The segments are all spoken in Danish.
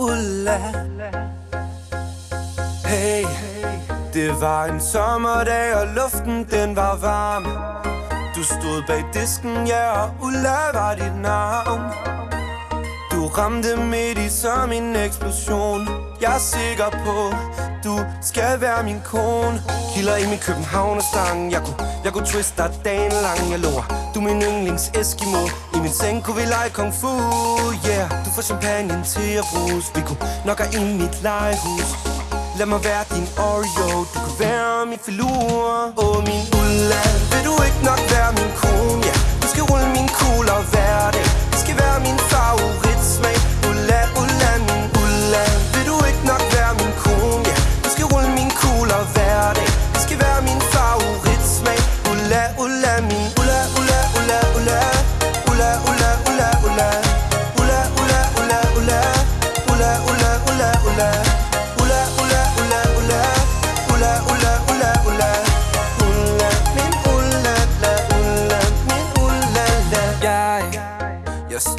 ulla. Hey, det var en sommerdag, og luften den var varm. Du stod bag disken, ja, og Ulla var dit navn. Du ramte midt i som en eksplosion. Jeg er sikker på, du skal være min kone. Kilder i min Københavnerstang Jeg kunne, jeg kunne twiste dig dagen lang. Jeg lover, du er min yndlings Eskimo. I min seng kunne vi lege kung fu Yeah, du får champagne til at bruges Vi kunne nok have i mit legehus. Lad mig være din Oreo. Du kan være min filur. Åh, oh, min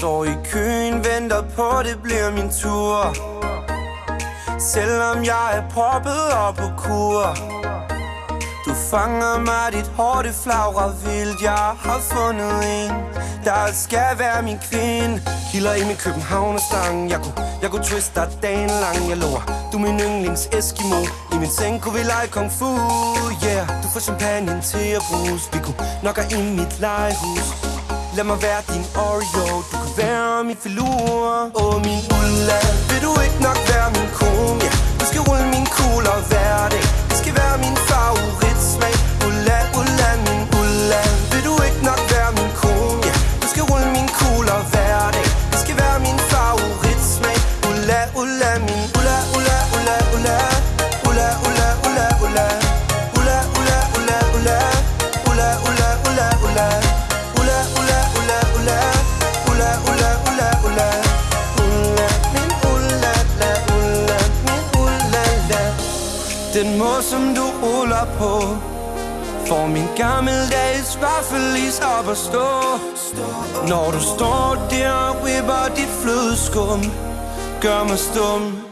står i køen, venter på, det bliver min tur. Selvom jeg er proppet op på kur du fanger mig, dit hår det flagrer vildt Jeg har fundet en, der skal være min kvinde. Kilder i min Københavnerstang Jeg kunne, jeg kunne twiste dig dagen lang. Jeg lover, du er min yndlings Eskimo. I min seng kunne vi lege kung fu Yeah, du får champagne til at bruges Vi kunne nok i mit legehus. Lad mig være din Oreo. Du kan være min filur Åh, oh, min Ulla. Vil du min Ula, ula, ula, ula Ula, ula, ula, ula Ula, ula, ula, ula Ula, ula, ula, ula Ula, ula, ula, ula Ula, ula, ula, ula Ula, min ula, la, ula min ula, la Den måde, som du ruller på Får min gammeldags vaffelis op at stå. Når du står der og ripper dit flødeskum Kamer storm.